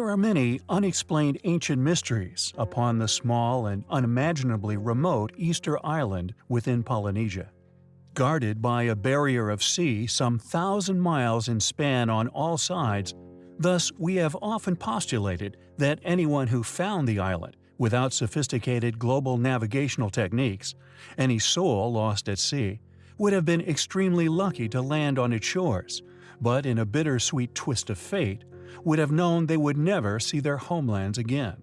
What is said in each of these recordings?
There are many unexplained ancient mysteries upon the small and unimaginably remote Easter Island within Polynesia. Guarded by a barrier of sea some thousand miles in span on all sides, thus we have often postulated that anyone who found the island without sophisticated global navigational techniques, any soul lost at sea, would have been extremely lucky to land on its shores, but in a bittersweet twist of fate, would have known they would never see their homelands again.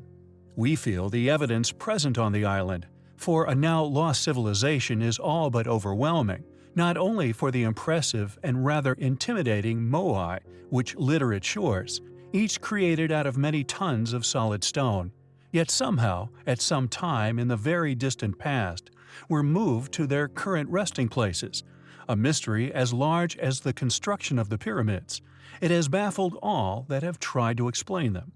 We feel the evidence present on the island for a now lost civilization is all but overwhelming, not only for the impressive and rather intimidating moai which litter its shores, each created out of many tons of solid stone, yet somehow, at some time in the very distant past, were moved to their current resting places, a mystery as large as the construction of the pyramids, it has baffled all that have tried to explain them.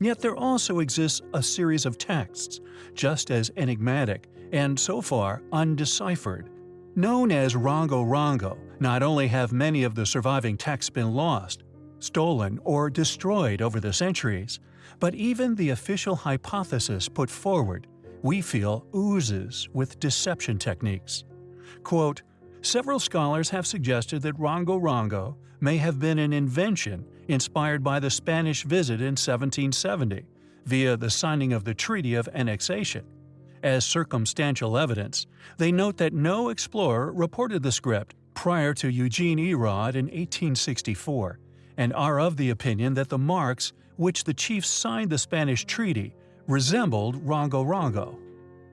Yet there also exists a series of texts, just as enigmatic and so far undeciphered. Known as Rongo Rongo, not only have many of the surviving texts been lost, stolen, or destroyed over the centuries, but even the official hypothesis put forward, we feel oozes with deception techniques. Quote, Several scholars have suggested that Rongo Rongo may have been an invention inspired by the Spanish visit in 1770 via the signing of the Treaty of Annexation. As circumstantial evidence, they note that no explorer reported the script prior to Eugene Eyraud in 1864, and are of the opinion that the marks which the chiefs signed the Spanish treaty resembled Rongo Rongo.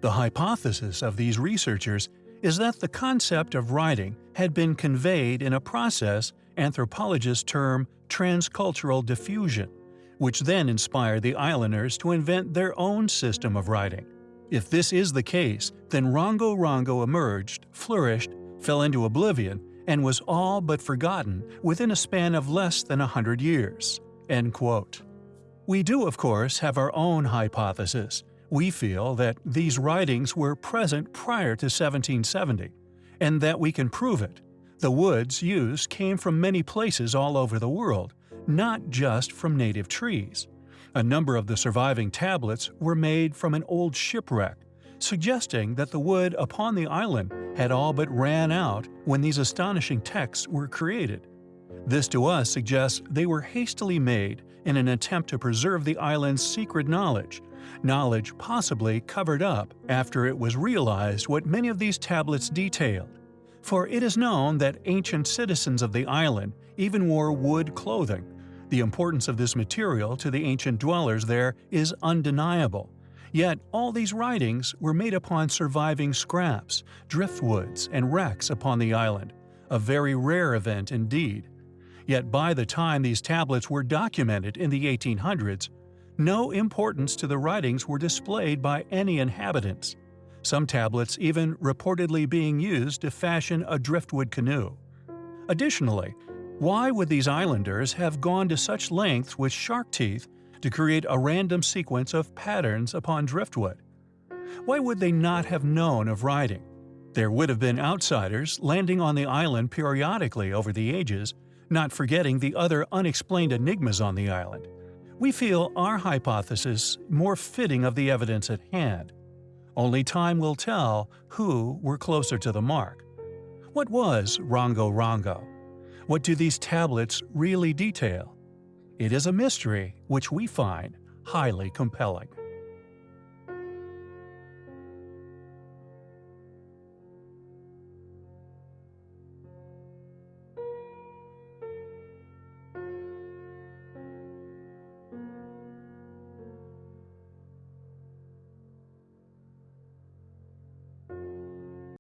The hypothesis of these researchers is that the concept of writing had been conveyed in a process anthropologists term transcultural diffusion, which then inspired the islanders to invent their own system of writing. If this is the case, then Rongo Rongo emerged, flourished, fell into oblivion, and was all but forgotten within a span of less than a hundred years." We do, of course, have our own hypothesis, we feel that these writings were present prior to 1770, and that we can prove it. The woods used came from many places all over the world, not just from native trees. A number of the surviving tablets were made from an old shipwreck, suggesting that the wood upon the island had all but ran out when these astonishing texts were created. This to us suggests they were hastily made in an attempt to preserve the island's secret knowledge knowledge possibly covered up after it was realized what many of these tablets detailed. For it is known that ancient citizens of the island even wore wood clothing. The importance of this material to the ancient dwellers there is undeniable. Yet all these writings were made upon surviving scraps, driftwoods, and wrecks upon the island, a very rare event indeed. Yet by the time these tablets were documented in the 1800s, no importance to the writings were displayed by any inhabitants, some tablets even reportedly being used to fashion a driftwood canoe. Additionally, why would these islanders have gone to such lengths with shark teeth to create a random sequence of patterns upon driftwood? Why would they not have known of writing? There would have been outsiders landing on the island periodically over the ages, not forgetting the other unexplained enigmas on the island we feel our hypothesis more fitting of the evidence at hand. Only time will tell who were closer to the mark. What was Rongo Rongo? What do these tablets really detail? It is a mystery which we find highly compelling.